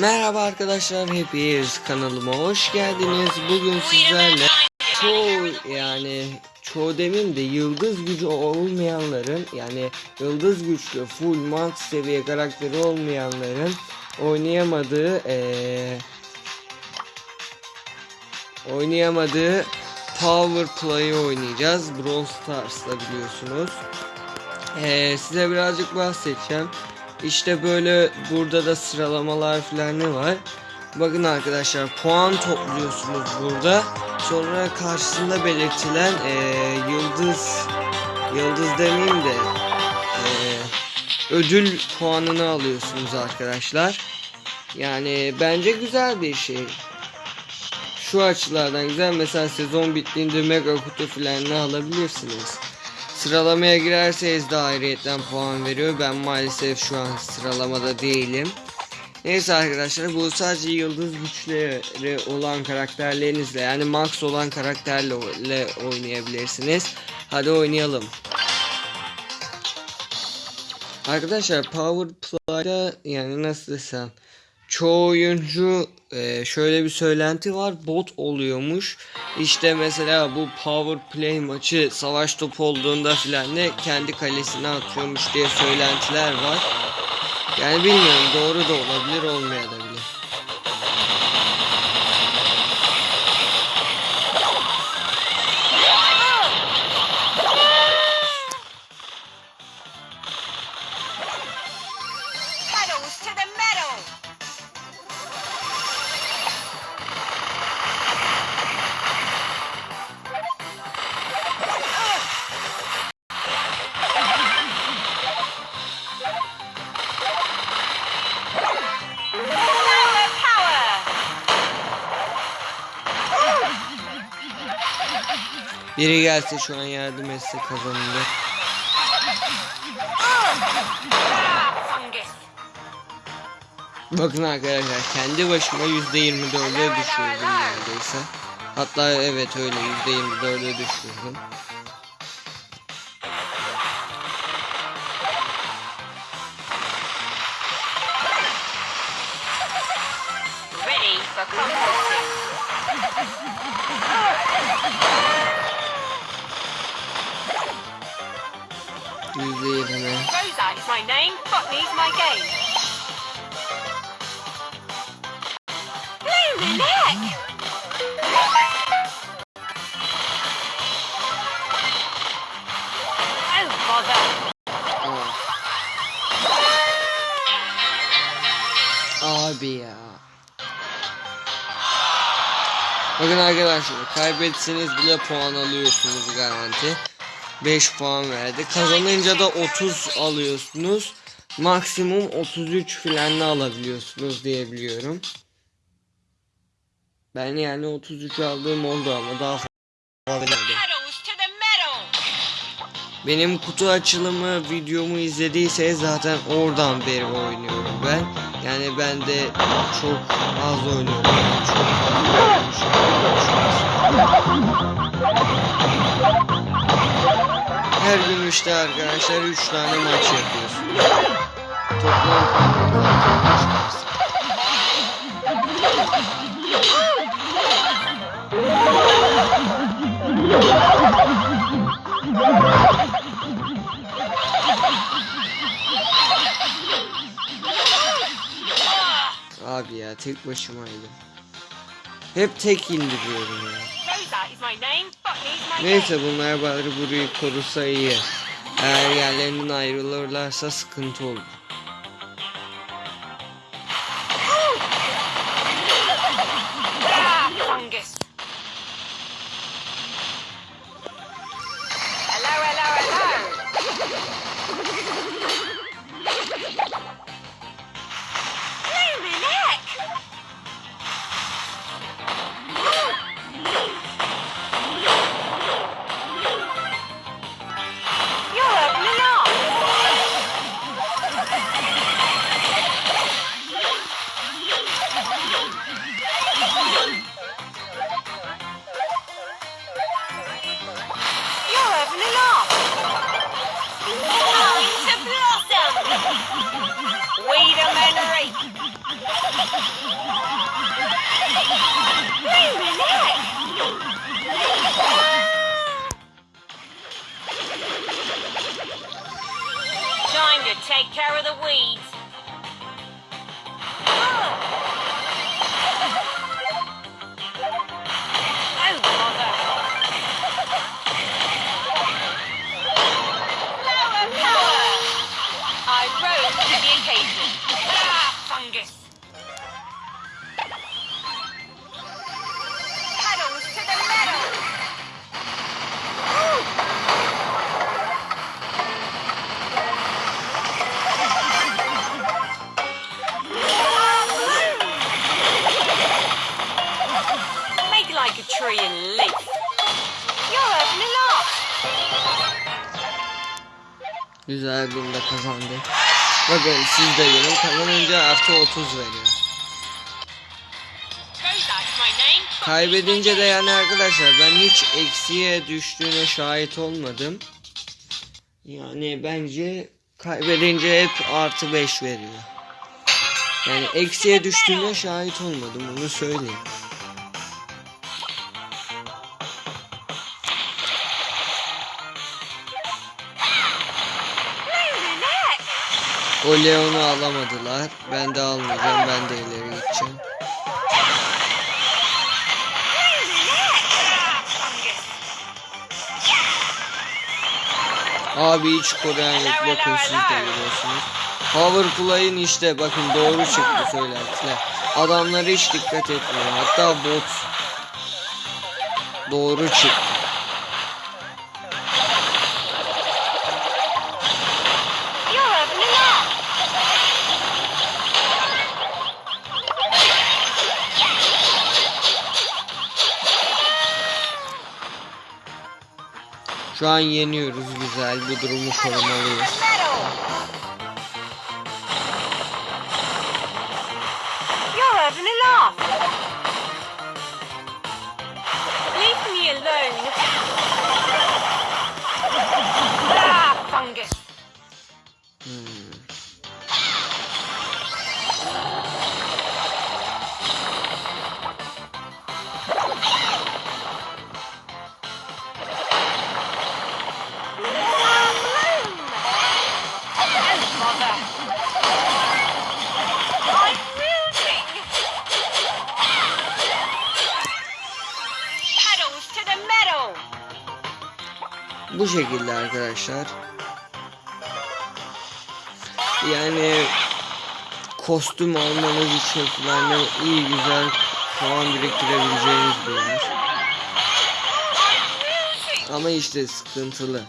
Merhaba arkadaşlar hepiniz kanalıma hoş geldiniz. Bugün sizlerle çoğu yani çoğu demin de yıldız gücü olmayanların yani yıldız güçlü full max seviye karakteri olmayanların oynayamadığı eee oynayamadığı Power Play'ı oynayacağız. Brawl Stars'ta biliyorsunuz. Eee, size birazcık bahsedeceğim. İşte böyle burada da sıralamalar falan ne var. Bakın arkadaşlar puan topluyorsunuz burada. Sonra karşısında belirtilen eee, yıldız yıldız demeyeyim de eee, ödül puanını alıyorsunuz arkadaşlar. Yani bence güzel bir şey. Şu açılardan güzel mesela sezon bittiğinde mega kutu falan ne alabilirsiniz. Sıralamaya girerseniz de ayrıyetten puan veriyor. Ben maalesef şu an sıralamada değilim. Neyse arkadaşlar bu sadece yıldız güçleri olan karakterlerinizle yani max olan karakterle le- oynayabilirsiniz. Hadi oynayalım. Arkadaşlar Power Play'da yani nasıl desem çoğu oyuncu e, şöyle bir söylenti var bot oluyormuş. İşte mesela bu Power Play maçı savaş topu olduğunda filan ne kendi kalesine atıyormuş diye söylentiler var. Yani bilmiyorum doğru da olabilir olmayabilir. To the medal! Biri gelse şu an yardım etse kazanılır. Bakın arkadaşlar kendi başıma %24'e düşürdüm neredeyse. Hatta evet öyle %24'e düşürdüm. My name, Botany's my game. Blue neck! Oh. Abi ya. Oh. Oh, uh, Bakın arkadaşlar kaybetseniz bile puan alıyorsunuz garanti. 5 puan verdi. Kazanınca da 30 alıyorsunuz. Maksimum 33 filan alabiliyorsunuz diye biliyorum. Ben yani 33 aldığım oldu ama daha fazla! Benim kutu açılımı videomu izlediyseniz zaten oradan beri oynuyorum ben. Yani ben de çok az oynuyorum. Çok fazla Her gün işte arkadaşlar 3 tane maç yapıyorsun. Toplam Abi ya tek başımaydım. Hep tek indiriyorum ya. Neyse bunlar bari burayı korusa iyi. Eğer yerlerinden ayrılırlarsa sıkıntı olur. Time to take care of the weeds. Güzel bir de kazandık. Bakın siz de görün kazanınca artı 30 veriyor. Kaybedince de yani arkadaşlar ben hiç eksiye düştüğüne şahit olmadım. Yani bence kaybedince hep artı 5 veriyor. Yani eksiye düştüğüne şahit olmadım onu söyleyeyim. O Leon'u alamadılar. Ben de almayacağım. Ben de ileri gideceğim. Abi hiç koruyan yok. Bakın siz de görüyorsunuz. Power play'in işte bakın doğru çıktı söylentiler. Adamlara hiç dikkat etmiyor. Hatta bot doğru çıktı. Şu an yeniyoruz güzel. Bu durumu korumalıyız. Leave me alone. Bu şekilde arkadaşlar. Yani kostüm almanız için falan da iyi güzel puan biriktirebileceğiniz bir yer. Ama işte sıkıntılı.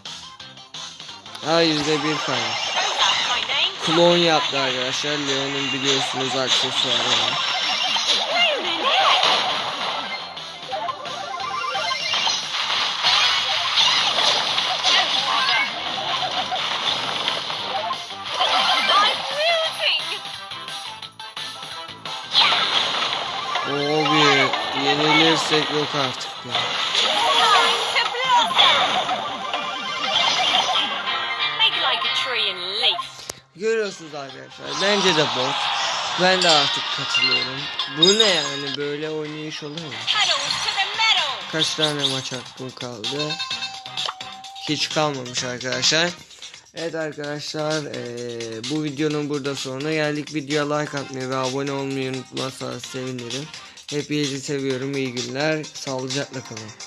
Ha yüzde bir name. Klon yaptı arkadaşlar. Leon'un biliyorsunuz aksesuarı var. Yenilirsek yok artık ya. Görüyorsunuz arkadaşlar. Bence de bot. Ben de artık katılıyorum. Bu ne yani böyle oynayış olur mu? Kaç tane maç hakkım kaldı? Hiç kalmamış arkadaşlar. Evet arkadaşlar eee, bu videonun burada sonuna geldik. Videoya like atmayı ve abone olmayı unutmazsanız sevinirim. Hepinizi seviyorum. İyi günler. Sağlıcakla kalın.